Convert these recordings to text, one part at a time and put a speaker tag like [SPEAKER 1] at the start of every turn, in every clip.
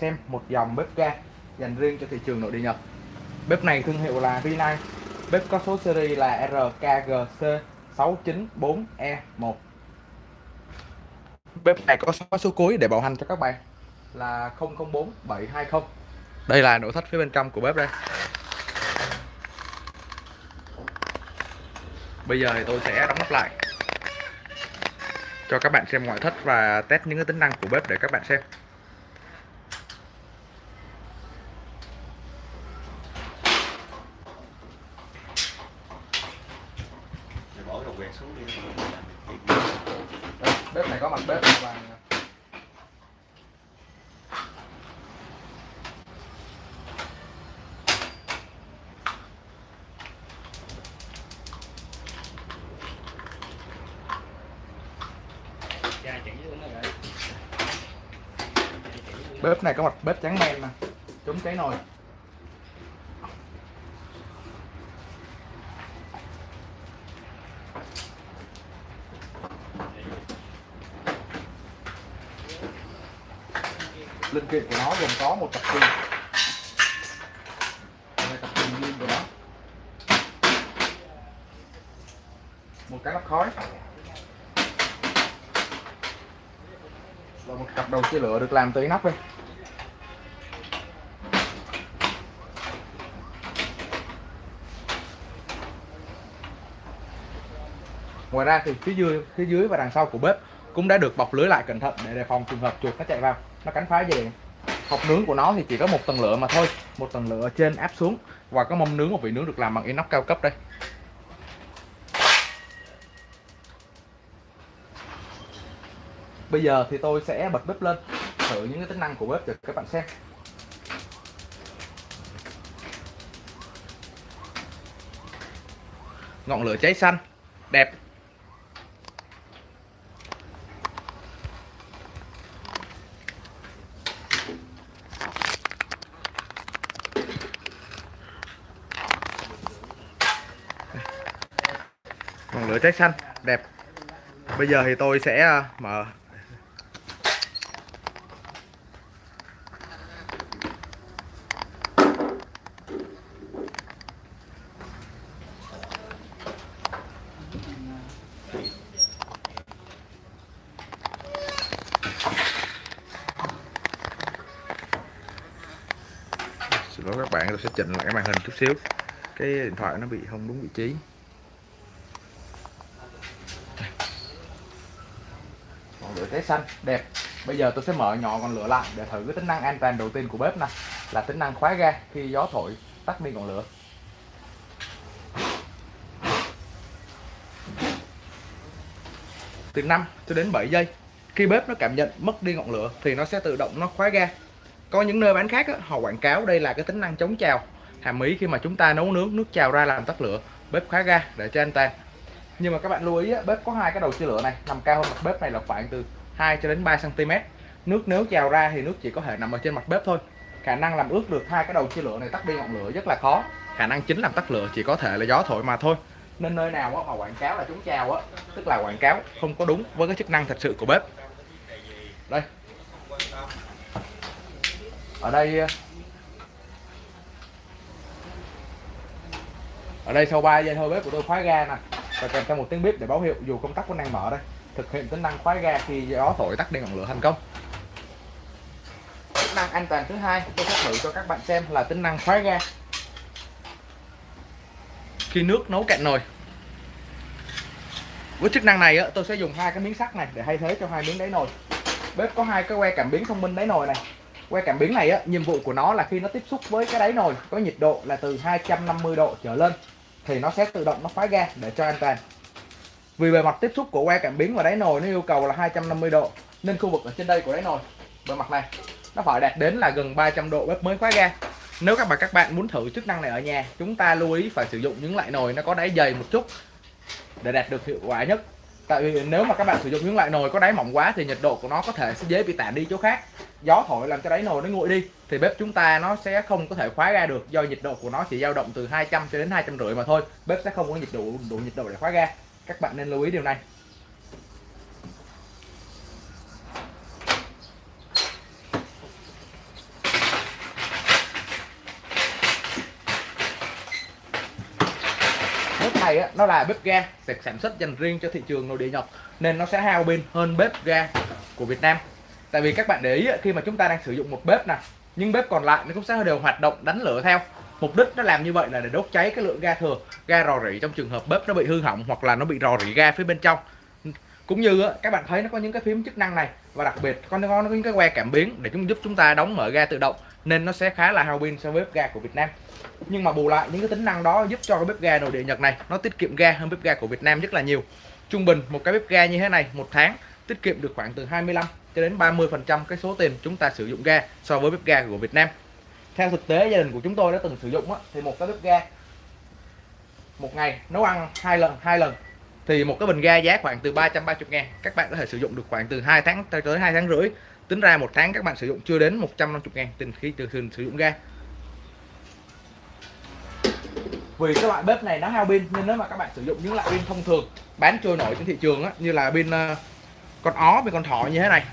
[SPEAKER 1] xem một dòng bếp ga dành riêng cho thị trường nội địa Nhật. Bếp này thương hiệu là Rinnai. Bếp có số series là RKGC694E1. Bếp này có số, số cuối để bảo hành cho các bạn là 004720. Đây là nội thất phía bên trong của bếp đây. Bây giờ thì tôi sẽ đóng nắp lại cho các bạn xem ngoại thất và test những cái tính năng của bếp để các bạn xem.
[SPEAKER 2] bỏ đầu quẹt xuống đi
[SPEAKER 1] bếp mặt bếp và bếp này có mặt bếp trắng men nè. Chống cháy nồi linh kiện của nó gồm có một cặp pin đây là cặp pin pin của nó. Một cái lắp khói. Và một cặp đầu chia lửa được làm từ nắp đây. Ngoài ra thì phía dưới phía dưới và đằng sau của bếp cũng đã được bọc lưới lại cẩn thận để đề phòng trường hợp chuột nó chạy vào. Nó cắn phá dây điện. Hộp nướng của nó thì chỉ có một tầng lửa mà thôi. Một tầng lửa trên áp xuống. Và có mâm nướng, một vị nướng được làm bằng inox cao cấp đây. Bây giờ thì tôi sẽ bật bếp lên. Thử những cái tính năng của bếp cho các bạn xem. Ngọn lửa cháy xanh. Đẹp. Ngọn lửa xanh, đẹp. Bây giờ thì tôi sẽ à, mở. Xin lỗi các bạn, tôi sẽ chỉnh lại cái màn hình chút xíu. Cái điện thoại nó bị, không đúng vị trí. Ngọn cháy xanh đẹp. Bây giờ tôi sẽ mở nhỏ ngọn lửa lại để thử cái tính năng an toàn đầu tiên của bếp này là tính năng khóa ga khi gió thổi tắt đi ngọn lửa. Từ 5 cho đến 7 giây khi bếp nó cảm nhận mất đi ngọn lửa thì nó sẽ tự động nó khóa ga. Có những nơi bán khác á, họ quảng cáo đây là cái tính năng chống trào. Hàm ý khi mà chúng ta nấu nướng nước trào ra làm tắt lửa bếp khóa ga để cho an toàn nhưng mà các bạn lưu ý á, bếp có hai cái đầu chia lửa này. Nằm cao hơn mặt bếp này là khoảng từ 2 cho đến 3 cm nước nếu trào ra thì nước chỉ có thể nằm ở trên mặt bếp thôi. Khả năng làm ướt được hai cái đầu chia lửa này tắt đi ngọn lửa rất là khó. Khả năng chính làm tắt lửa chỉ có thể là gió thổi mà thôi. Nên nơi nào mà quảng cáo là chống chào á tức là quảng cáo không có đúng với cái chức năng thật sự của bếp. Đây. Ở đây ở đây sau 3 giây thôi bếp của tôi khóa ga nè và kèm theo một tiếng bếp để báo hiệu dù công tắc vẫn đang mở đây. Thực hiện tính năng khóa ga khi gió thổi tắt đi ngọn lửa thành công. Tính năng an toàn thứ hai tôi sẽ thử cho các bạn xem là tính năng khóa ga. Khi nước nấu cạn nồi. Với chức năng này á, tôi sẽ dùng hai cái miếng sắt này để thay thế cho hai miếng đáy nồi. Bếp có hai cái que cảm biến thông minh đáy nồi này. Que cảm biến này á, nhiệm vụ của nó là khi nó tiếp xúc với cái đáy nồi có nhiệt độ là từ 250 độ trở lên thì nó sẽ tự động nó khóa ga để cho an toàn. Vì bề mặt tiếp xúc của que cảm biến và đáy nồi nó yêu cầu là 250 độ, nên khu vực ở trên đây của đáy nồi, bề mặt này, nó phải đạt đến là gần 300 độ bếp mới khóa ga. Nếu các bạn các bạn muốn thử chức năng này ở nhà, chúng ta lưu ý phải sử dụng những loại nồi nó có đáy dày một chút để đạt được hiệu quả nhất. Tại vì nếu mà các bạn sử dụng những loại nồi có đáy mỏng quá thì nhiệt độ của nó có thể sẽ dễ bị tản đi chỗ khác gió thổi làm cho đáy nồi nó nguội đi thì bếp chúng ta nó sẽ không có thể khóa ga được do nhiệt độ của nó chỉ dao động từ 200 cho đến 250 mà thôi. Bếp sẽ không có nhiệt độ đủ nhiệt độ để khóa ga các bạn nên lưu ý điều này. Bếp này á, nó là bếp ga được sản xuất dành riêng cho thị trường nội địa Nhật nên nó sẽ hao pin hơn bếp ga của Việt Nam tại vì các bạn để ý khi mà chúng ta đang sử dụng một bếp nè, nhưng bếp còn lại nó cũng sẽ đều hoạt động, đánh lửa theo. Mục đích nó làm như vậy là để đốt cháy cái lượng ga thừa, ga rò rỉ trong trường hợp bếp nó bị hư hỏng hoặc là nó bị rò rỉ ga phía bên trong. Cũng như các bạn thấy nó có những cái phím chức năng này, và đặc biệt có, nó có những cái que cảm biến để chúng giúp chúng ta đóng mở ga tự động, nên nó sẽ khá là hao pin so với bếp ga của Việt Nam. Nhưng mà bù lại, những cái tính năng đó giúp cho cái bếp ga nội địa Nhật này nó tiết kiệm ga hơn bếp ga của Việt Nam rất là nhiều. Trung bình một cái bếp ga như thế này một tháng tiết kiệm được khoảng từ 25 cho đến 30 phần trăm cái số tiền chúng ta sử dụng ga so với bếp ga của Việt Nam. Theo thực tế gia đình của chúng tôi đã từng sử dụng á, thì một cái bếp ga một ngày nấu ăn hai lần hai lần thì một cái bình ga giá khoảng từ 330 ngàn các bạn có thể sử dụng được khoảng từ 2 tháng tới 2 tháng rưỡi. Tính ra một tháng các bạn sử dụng chưa đến 150 ngàn tiền khi từ thường sử dụng ga. Vì các loại bếp này nó hao pin nên nếu mà các bạn sử dụng những loại pin thông thường bán trôi nổi trên thị trường á, như là pin uh, con ó với con thỏ như thế này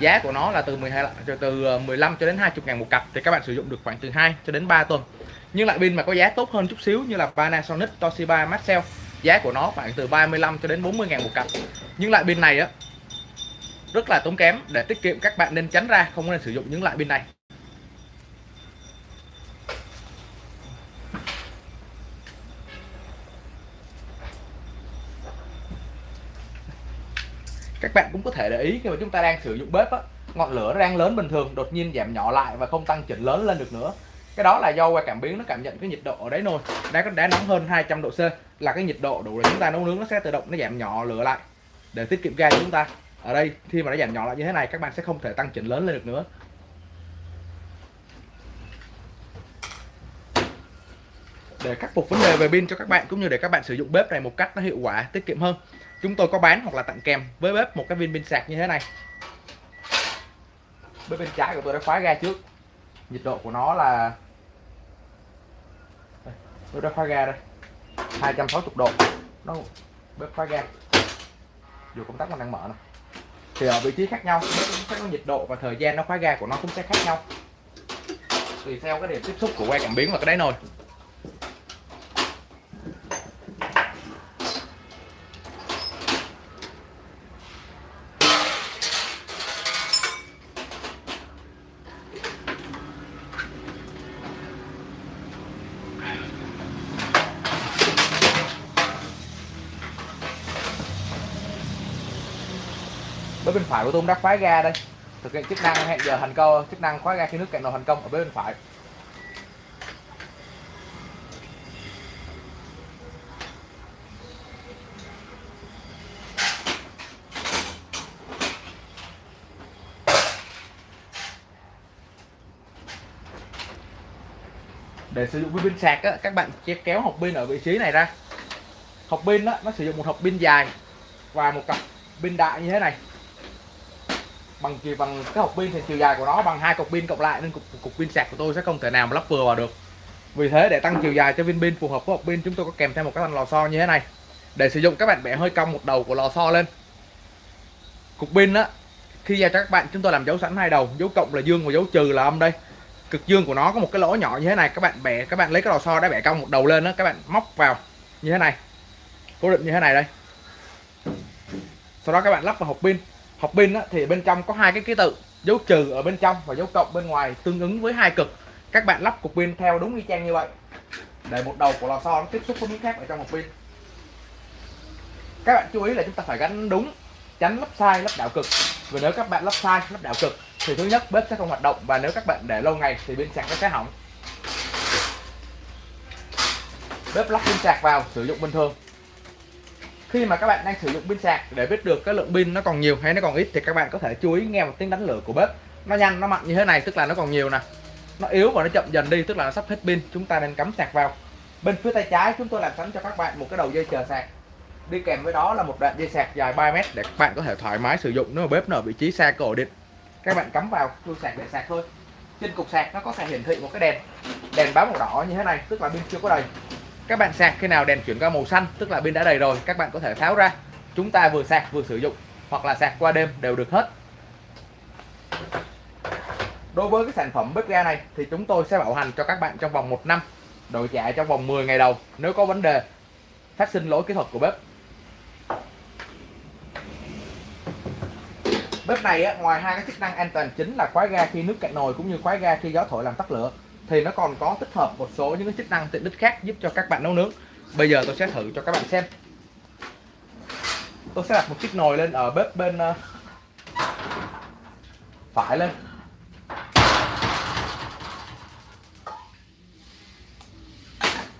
[SPEAKER 1] giá của nó là từ 12 từ ờ, 15 cho đến 20 ngàn một cặp thì các bạn sử dụng được khoảng từ 2 cho đến 3 tuần. Nhưng lại pin mà có giá tốt hơn chút xíu như là Panasonic, Toshiba, Maxell, giá của nó khoảng từ 35 cho đến 40 ngàn một cặp. Nhưng loại pin này á, rất là tốn kém. Để tiết kiệm, các bạn nên tránh ra, không nên sử dụng những loại pin này. Các bạn cũng có thể để ý khi mà chúng ta đang sử dụng bếp á, ngọn lửa nó đang lớn bình thường đột nhiên giảm nhỏ lại và không tăng chỉnh lớn lên được nữa. Cái đó là do qua cảm biến nó cảm nhận cái nhiệt độ ở đáy nồi đã có đá nóng hơn 200 độ C là cái nhiệt độ đủ để chúng ta nấu nướng nó sẽ tự động nó giảm nhỏ lửa lại để tiết kiệm ga cho chúng ta. Ở đây khi mà nó giảm nhỏ lại như thế này các bạn sẽ không thể tăng chỉnh lớn lên được nữa. Để khắc phục vấn đề về pin cho các bạn cũng như để các bạn sử dụng bếp này một cách nó hiệu quả tiết kiệm hơn chúng tôi có bán hoặc là tặng kèm với bếp một cái viên pin sạc như thế này. Bếp bên trái của tôi đã khóa ga trước. Nhiệt độ của nó là tôi đã khóa ga đây. 260 độ. Nó bếp khóa ga. Dù công tắc còn đang mở này. thì ở vị trí khác nhau sẽ có nhiệt độ và thời gian nó khóa ga của nó cũng sẽ khác nhau. Tùy theo cái điểm tiếp xúc của que cảm biến và cái đáy nồi. Bếp bên phải của tôi cũng đã khóa ga đây. Thực hiện chức năng hẹn giờ thành công chức năng khóa ga khi nước cạn nồi thành công ở bếp bên phải. Để sử dụng với pin sạc á, các bạn chỉ kéo hộp pin ở vị trí này ra. Hộp pin á, nó sử dụng một hộp pin dài và một cặp pin đại như thế này bằng chiều bằng cái hộp pin thì chiều dài của nó bằng hai cục pin cộng lại nên cục, cục pin sạc của tôi sẽ không thể nào mà lắp vừa vào được. Vì thế để tăng chiều dài cho viên pin phù hợp với hộp pin chúng tôi có kèm theo một cái thanh lò xo như thế này. Để sử dụng các bạn bẻ hơi cong một đầu của lò xo lên. Cục pin á khi giao cho các bạn chúng tôi làm dấu sẵn hai đầu dấu cộng là dương và dấu trừ là âm đây. Cực dương của nó có một cái lỗ nhỏ như thế này các bạn bẻ các bạn lấy cái lò xo đã bẻ cong một đầu lên đó các bạn móc vào như thế này. Cố định như thế này đây. Sau đó các bạn lắp vào hộp pin hộp pin thì bên trong có hai cái ký tự, dấu trừ ở bên trong và dấu cộng bên ngoài tương ứng với hai cực. Các bạn lắp cục pin theo đúng y chang như vậy. Để một đầu của lò xo nó tiếp xúc với miếng khác ở trong hộp pin. Các bạn chú ý là chúng ta phải gắn đúng, tránh lắp sai, lắp đảo cực. Vì nếu các bạn lắp sai, lắp đảo cực, thì thứ nhất bếp sẽ không hoạt động và nếu các bạn để lâu ngày thì pin sạc nó sẽ hỏng. Bếp lắp pin sạc vào, sử dụng bình thường khi mà các bạn đang sử dụng pin sạc, để biết được cái lượng pin nó còn nhiều hay nó còn ít thì các bạn có thể chú ý nghe một tiếng đánh lửa của bếp. Nó nhanh, nó mạnh như thế này, tức là nó còn nhiều nè. Nó yếu và nó chậm dần đi, tức là nó sắp hết pin, chúng ta nên cắm sạc vào. Bên phía tay trái chúng tôi làm sẵn cho các bạn một cái đầu dây chờ sạc. Đi kèm với đó là một đoạn dây sạc dài 3 mét để các bạn có thể thoải mái sử dụng nếu mà bếp nó ở vị trí xa cổ điện. Các bạn cắm vào, chui sạc để sạc thôi. Trên cục sạc nó có thể hiển thị một cái đèn đèn báo màu đỏ như thế này, tức là pin chưa có đầy các bạn sạc khi nào đèn chuyển qua màu xanh tức là pin đã đầy rồi các bạn có thể tháo ra. Chúng ta vừa sạc vừa sử dụng hoặc là sạc qua đêm đều được hết. Đối với cái sản phẩm bếp ga này thì chúng tôi sẽ bảo hành cho các bạn trong vòng 1 năm đổi trả trong vòng 10 ngày đầu nếu có vấn đề phát sinh lỗi kỹ thuật của bếp. Bếp này á, ngoài hai cái chức năng an toàn chính là khóa ga khi nước cạn nồi cũng như khóa ga khi gió thổi làm tắt lửa thì nó còn có tích hợp một số những cái chức năng tiện ích khác giúp cho các bạn nấu nướng. Bây giờ tôi sẽ thử cho các bạn xem. Tôi sẽ đặt một chiếc nồi lên ở bếp bên ờ, phải lên.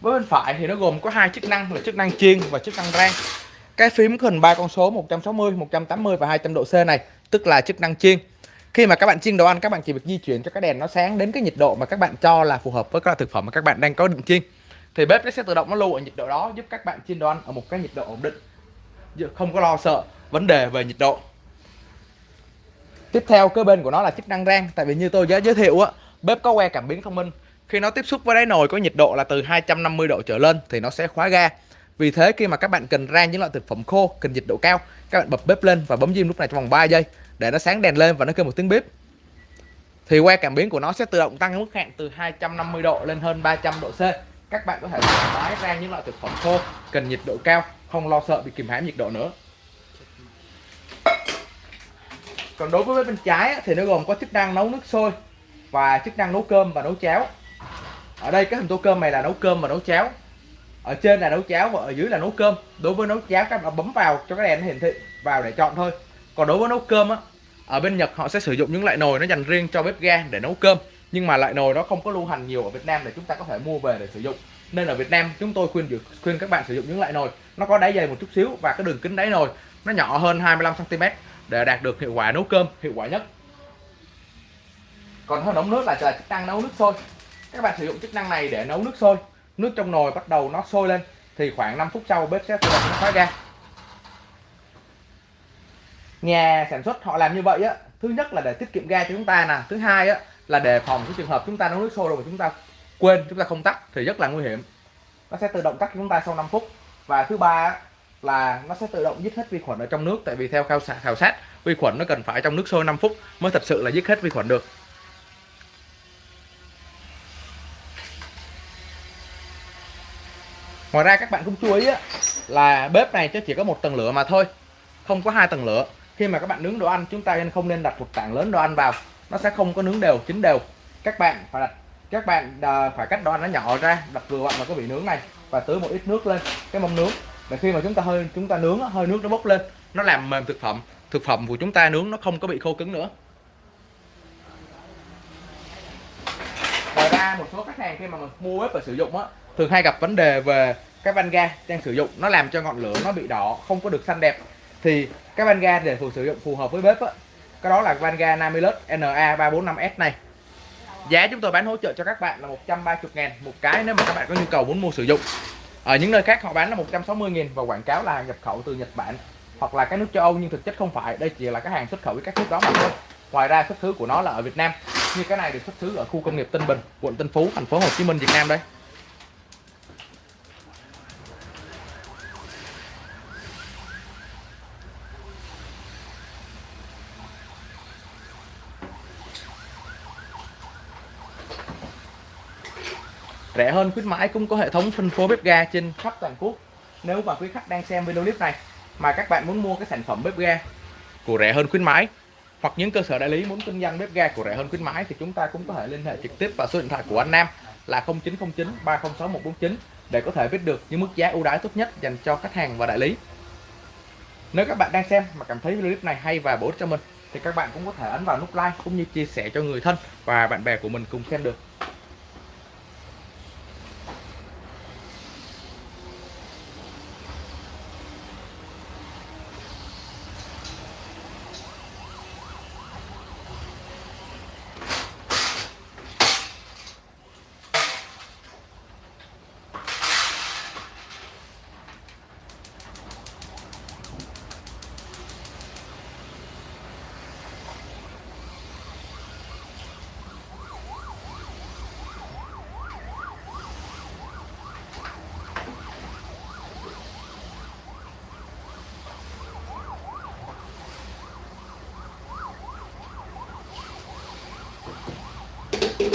[SPEAKER 1] Với bên phải thì nó gồm có hai chức năng là chức năng chiên và chức năng rang. Cái phím hình ba con số 160, 180 và 200 độ C này tức là chức năng chiên khi mà các bạn chiên đồ ăn, các bạn chỉ việc di chuyển cho cái đèn nó sáng đến cái nhiệt độ mà các bạn cho là phù hợp với các loại thực phẩm mà các bạn đang có định chiên. Thì bếp nó sẽ tự động nó lưu ở nhiệt độ đó, giúp các bạn chiên đồ ăn ở một cái nhiệt độ ổn định. Không có lo sợ vấn đề về nhiệt độ. Tiếp theo, cơ bên của nó là chức năng rang. Tại vì như tôi đã giới thiệu á, bếp có que cảm biến thông minh. Khi nó tiếp xúc với đáy nồi có nhiệt độ là từ 250 độ trở lên thì nó sẽ khóa ga. Vì thế, khi mà các bạn cần rang những loại thực phẩm khô, cần nhiệt độ cao, các bạn bật bếp lên và bấm diêm lúc này trong vòng 3 giây để nó sáng đèn lên và nó kêu một tiếng bếp thì que cảm biến của nó sẽ tự động tăng mức hạn từ 250 độ lên hơn 300 độ C. Các bạn có thể thoải mái rang những loại thực phẩm khô, cần nhiệt độ cao, không lo sợ bị kìm hãm nhiệt độ nữa. Còn đối với bếp bên trái thì nó gồm có chức năng nấu nước sôi và chức năng nấu cơm và nấu cháo. Ở đây cái hình tô cơm này là nấu cơm và nấu cháo. Ở trên là nấu cháo và ở dưới là nấu cơm. Đối với nấu cháo, các bạn bấm vào cho cái đèn nó hiển thị, vào để chọn thôi còn đối với nấu cơm á, ở bên Nhật họ sẽ sử dụng những loại nồi nó dành riêng cho bếp ga để nấu cơm. Nhưng mà loại nồi đó không có lưu hành nhiều ở Việt Nam để chúng ta có thể mua về để sử dụng. Nên ở Việt Nam chúng tôi khuyên khuyên các bạn sử dụng những loại nồi. Nó có đáy dày một chút xíu và cái đường kính đáy nồi nó nhỏ hơn 25 cm để đạt được hiệu quả nấu cơm hiệu quả nhất. Còn hơn nấu nước là chức năng nấu nước sôi. Các bạn sử dụng chức năng này để nấu nước sôi. Nước trong nồi bắt đầu nó sôi lên thì khoảng 5 phút sau bếp sẽ tự động nó khóa ga nhà sản xuất họ làm như vậy á thứ nhất là để tiết kiệm ga cho chúng ta nè thứ hai á là đề phòng cái trường hợp chúng ta nấu nước sôi rồi mà chúng ta quên chúng ta không tắt thì rất là nguy hiểm. Nó sẽ tự động tắt cho chúng ta sau 5 phút. Và thứ ba là nó sẽ tự động giết hết vi khuẩn ở trong nước tại vì theo khảo sát, khảo sát vi khuẩn nó cần phải trong nước sôi 5 phút mới thật sự là giết hết vi khuẩn được. Ngoài ra các bạn cũng chú ý á, là bếp này chỉ có một tầng lửa mà thôi không có hai tầng lửa khi mà các bạn nướng đồ ăn, chúng ta không nên đặt một tảng lớn đồ ăn vào. Nó sẽ không có nướng đều, chín đều. Các bạn phải đặt các bạn à, phải cắt đồ ăn nó nhỏ ra. Đặt vừa vặn vào cái vị nướng này và tưới một ít nước lên, cái mâm nướng. Để khi mà chúng ta hơi chúng ta nướng hơi nước nó bốc lên, nó làm mềm thực phẩm. Thực phẩm của chúng ta nướng nó không có bị khô cứng nữa. Ngoài ra, một số khách hàng khi mà mình mua bếp và sử dụng á, thường hay gặp vấn đề về cái van ga đang sử dụng. Nó làm cho ngọn lửa nó bị đỏ, không có được xanh đẹp thì cái van ga để phù sử dụng phù hợp với bếp á. Cái đó là van ga Namilus NA345S này. Giá chúng tôi bán hỗ trợ cho các bạn là 130 ngàn một cái nếu mà các bạn có nhu cầu muốn mua sử dụng. Ở những nơi khác họ bán là 160 nghìn và quảng cáo là hàng nhập khẩu từ Nhật Bản hoặc là các nước châu Âu nhưng thực chất không phải. Đây chỉ là cái hàng xuất khẩu với các nước đó mà thôi. Ngoài ra xuất xứ của nó là ở Việt Nam, như cái này được xuất xứ ở khu công nghiệp Tân Bình, quận Tân Phú, thành phố Hồ Chí Minh, Việt Nam đây. Rẻ hơn, khuyến mãi cũng có hệ thống phân phối bếp ga trên khắp toàn quốc nếu mà quý khách đang xem video clip này mà các bạn muốn mua cái sản phẩm bếp ga của rẻ hơn khuyến mãi, hoặc những cơ sở đại lý muốn kinh doanh bếp ga của rẻ hơn khuyến mãi thì chúng ta cũng có thể liên hệ trực tiếp vào số điện thoại của anh Nam là 0909 306 149 để có thể biết được những mức giá ưu đãi tốt nhất dành cho khách hàng và đại lý. Nếu các bạn đang xem mà cảm thấy video clip này hay và bổ ích cho mình thì các bạn cũng có thể ấn vào nút like cũng như chia sẻ cho người thân và bạn bè của mình cùng xem được. bếp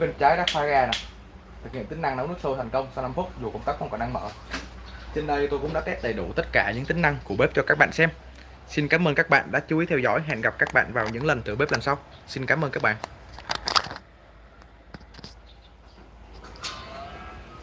[SPEAKER 1] bên trái đã pha ga nè. Thực hiện tính năng nấu nước sôi thành công sau 5 phút, dù công tắc không còn đang mở. Trên đây tôi cũng đã test đầy đủ tất cả những tính năng của bếp cho các bạn xem xin cảm ơn các bạn đã chú ý theo dõi. Hẹn gặp các bạn vào những lần thử bếp lần sau. Xin cảm ơn các bạn.